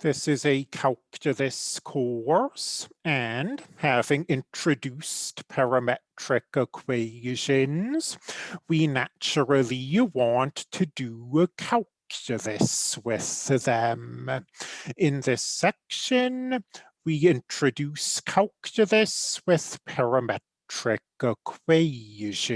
This is a calculus course, and having introduced parametric equations, we naturally want to do a calculus with them. In this section, we introduce calculus with parametric equations.